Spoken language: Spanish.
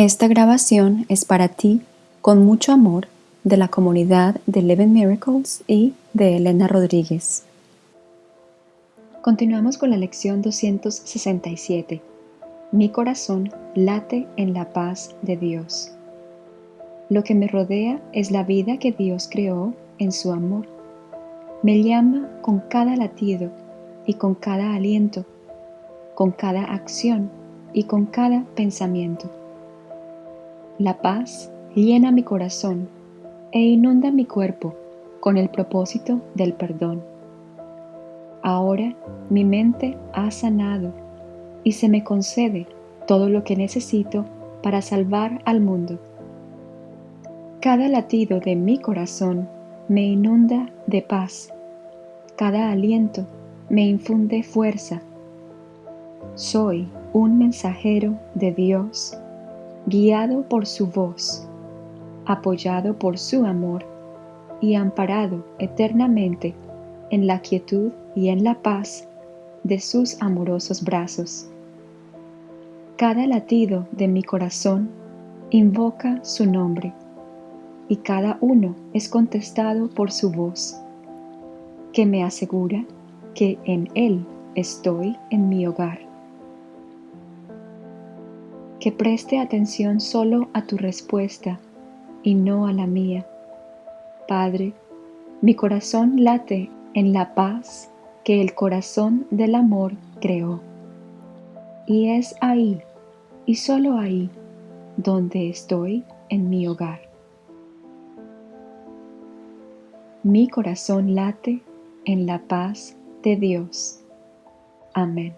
Esta grabación es para ti, con mucho amor, de la comunidad de Eleven Miracles y de Elena Rodríguez. Continuamos con la lección 267. Mi corazón late en la paz de Dios. Lo que me rodea es la vida que Dios creó en su amor. Me llama con cada latido y con cada aliento, con cada acción y con cada pensamiento. La paz llena mi corazón e inunda mi cuerpo con el propósito del perdón. Ahora mi mente ha sanado y se me concede todo lo que necesito para salvar al mundo. Cada latido de mi corazón me inunda de paz. Cada aliento me infunde fuerza. Soy un mensajero de Dios, guiado por su voz, apoyado por su amor y amparado eternamente en la quietud y en la paz de sus amorosos brazos. Cada latido de mi corazón invoca su nombre y cada uno es contestado por su voz, que me asegura que en Él estoy en mi hogar. Que preste atención solo a tu respuesta y no a la mía. Padre, mi corazón late en la paz que el corazón del amor creó. Y es ahí, y solo ahí, donde estoy en mi hogar. Mi corazón late en la paz de Dios. Amén.